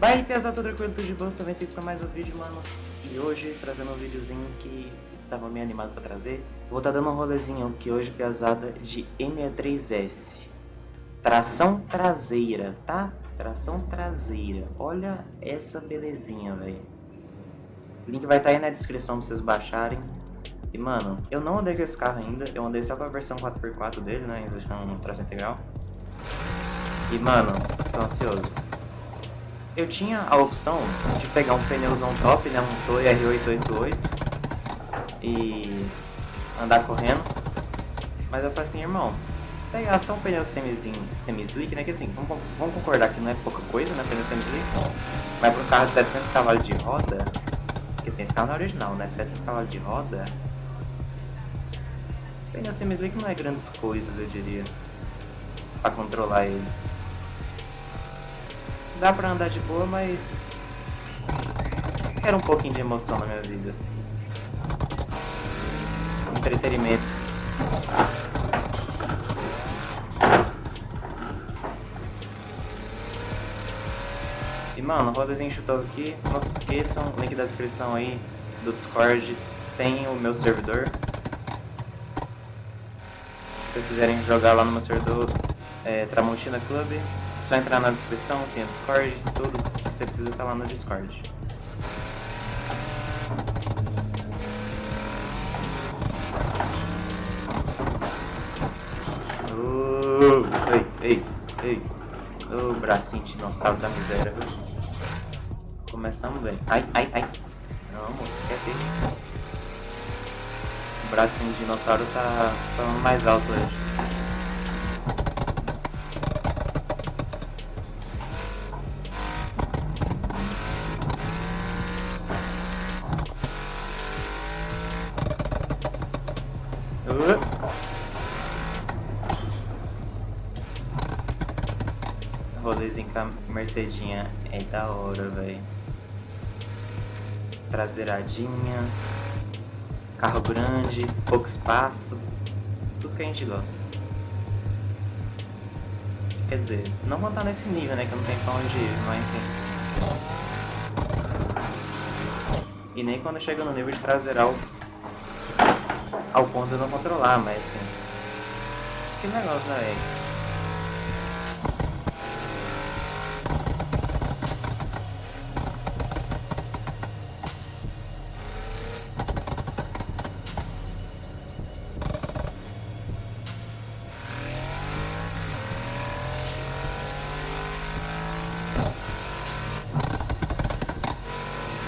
Vai, pesado, tudo tranquilo, tudo de boa, só vem aqui pra mais um vídeo, manos. E hoje, trazendo um videozinho que tava meio animado pra trazer. Vou tá dando um rolezinho aqui hoje, pesada, de M63S. Tração traseira, tá? Tração traseira. Olha essa belezinha, velho. Link vai estar tá aí na descrição pra vocês baixarem. E, mano, eu não andei com esse carro ainda. Eu andei só com a versão 4x4 dele, né? Em versão tração integral. E, mano, tô ansioso eu tinha a opção de pegar um pneuzão top, né, um Toy R888 e andar correndo, mas eu falei assim, irmão, pegar só um pneu semi-slick, semi né, que assim, vamos, vamos, concordar que não é pouca coisa, né, pneu semi-slick, mas para um carro de 700 cavalos de roda, que assim, esse carro não é original, né, 700 cavalos de roda, pneu semi-slick não é grandes coisas, eu diria, para controlar ele. Dá pra andar de boa, mas... Quero um pouquinho de emoção na minha vida. Entretenimento. E mano, rodazinho chutou aqui. Não se esqueçam, link da descrição aí do Discord tem o meu servidor. Se vocês quiserem jogar lá no meu servidor, é Tramontina Club, só entrar na descrição, tem o Discord, tudo. Você precisa estar lá no Discord. Oh, ei, ei, ei. O oh, bracinho de dinossauro da miséria, viu? Começamos bem. Ai, ai, ai. Não, moço, quer ter. O bracinho de dinossauro tá falando mais alto hoje. Rolezinho com a Mercedinha é da hora, velho. Traseiradinha, carro grande, pouco espaço, tudo que a gente gosta. Quer dizer, não vou estar nesse nível, né, que não tenho pra onde ir, mas enfim. E nem quando chega no nível de traseiral ao ponto de não controlar, mas assim. Que negócio, né, velho?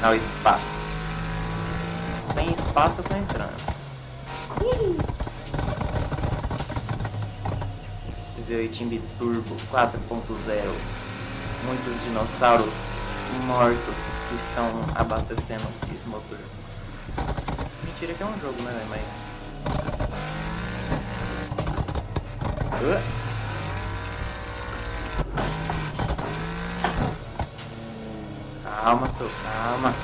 Não, espaço. Tem espaço, eu tô entrando. V8 Turbo 4.0 Muitos dinossauros mortos que estão abastecendo esse motor. Mentira que é um jogo, né, mas... Uh. Calma, seu, calma.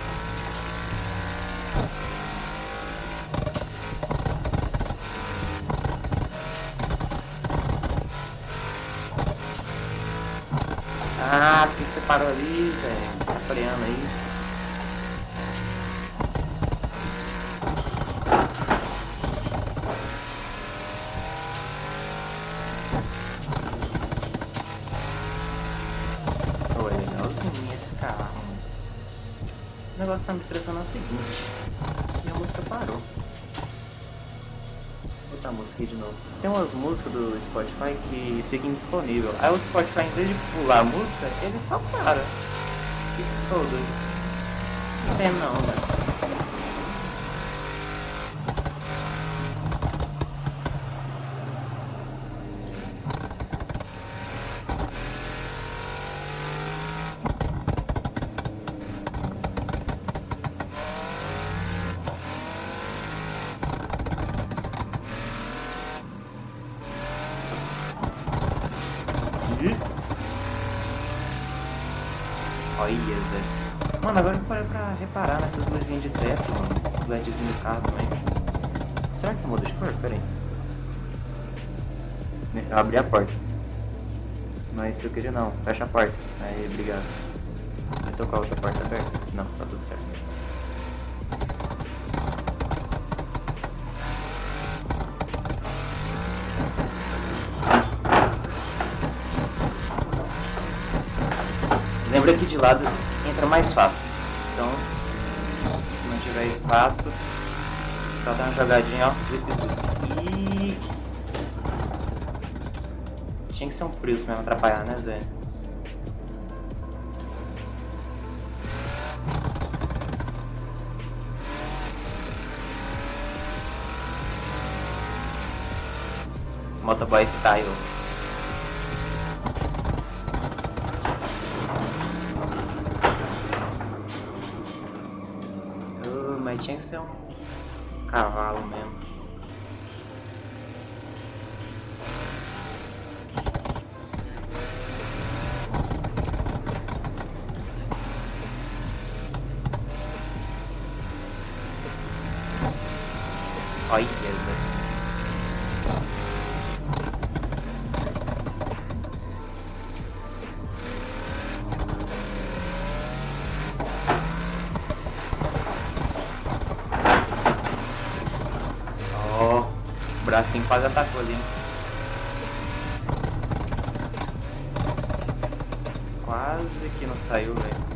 Ah, por que você parou ali, Zé? Tá freando aí. É legalzinho esse carro. O negócio tá me estressando é o seguinte. E a música parou botar a música aqui de novo. Tem umas músicas do Spotify que ficam indisponível. Aí o Spotify, em vez de pular a música, ele só para. E todas. Não tem não, né? Olha, Zé. Mano, agora eu parei pra reparar nessas luzinhas de teto, mano. Os LEDzinhos do carro também. Será que muda de cor? Pera aí. Eu abri a porta. Mas se eu queria não. Fecha a porta. Aí, obrigado. Com a outra porta aberta? Não, tá tudo certo. Que de lado entra mais fácil. Então, se não tiver espaço, só dá uma jogadinha, ó, zip zip. E... Tinha que ser um Prius mesmo atrapalhar, né, Zé? Motoboy Style. Uh, mas tinha que ser um cavalo mesmo. Bracinho quase atacou ali. Quase que não saiu, velho.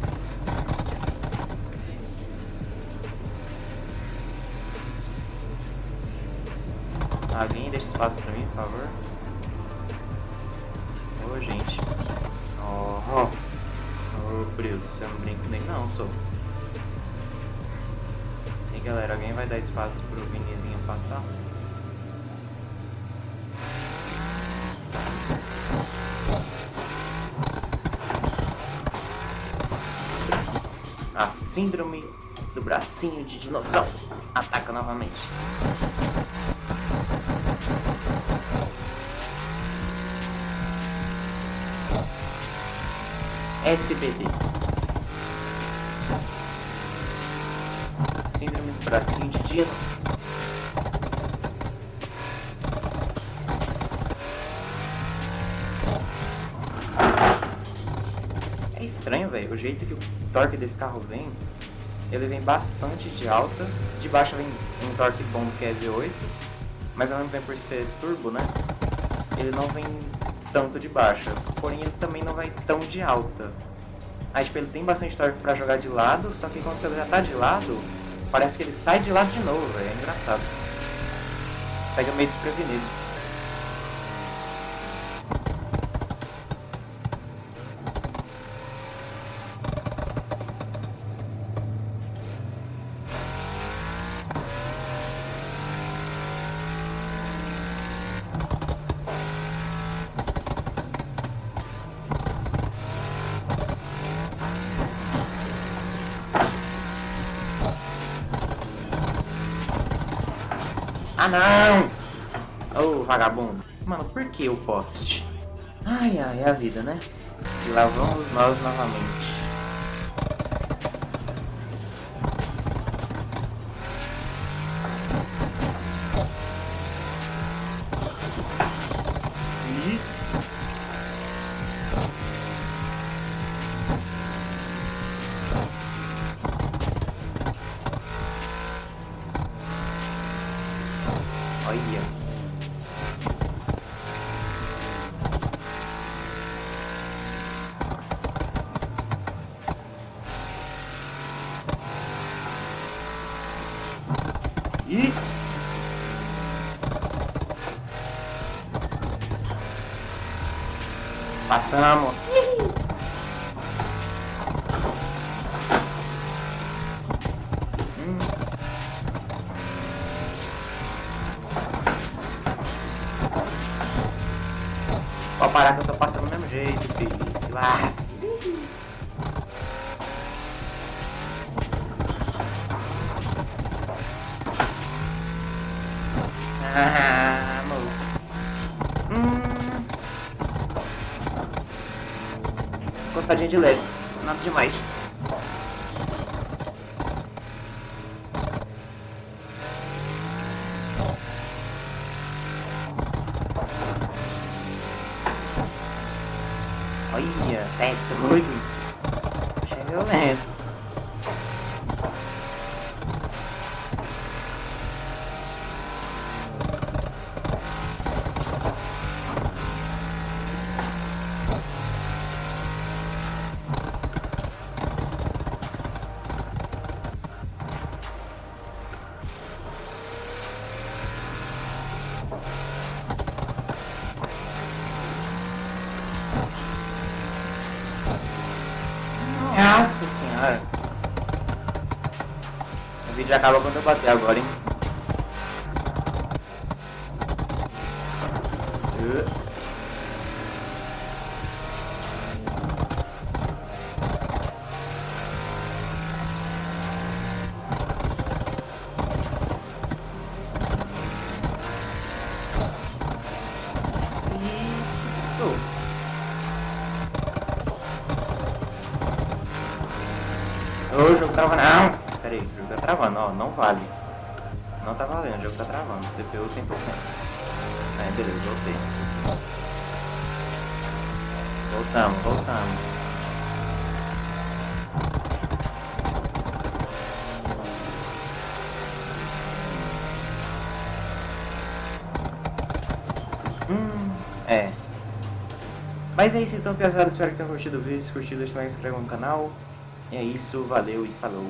Alguém deixa espaço pra mim, por favor. Ô, oh, gente. Ó, oh. Oh. Ô, Brios, você não brinca nem não, sou. E galera, alguém vai dar espaço pro Vinizinho passar? A síndrome do bracinho de dinossauro ataca novamente. SBD. Síndrome do bracinho de dinossauro. É estranho, velho, o jeito que o torque desse carro vem, ele vem bastante de alta, de baixo vem um torque bom que é V8, mas ao mesmo tempo por ser turbo, né, ele não vem tanto de baixa, porém ele também não vai tão de alta. Aí tipo, ele tem bastante torque pra jogar de lado, só que quando você já tá de lado, parece que ele sai de lado de novo, é engraçado. Pega meio desprevenido. Ah, não! Ô, oh, vagabundo. Mano, por que o poste? Ai, ai, é a vida, né? E lá vamos nós novamente. Olha. Ih! Passamos. Pode parar que eu tô passando do mesmo jeito, filho. Se lasca. Moço. Hum. Encostadinha de leve. Nada demais. Olha, é doido. Chega violento. Nossa senhora. O vídeo acaba quando eu bater agora, hein? Uh. Isso. Ô, o jogo trava não. Pera aí, o jogo tá não vale. Não tá valendo, o jogo tá travando. CPU 100%. É, beleza, voltei. Voltamos, voltamos. Hum, é. Mas é isso então, pesado. Espero que tenham curtido o vídeo. Se curtido, deixa o like, se inscreva no canal. E é isso, valeu e falou.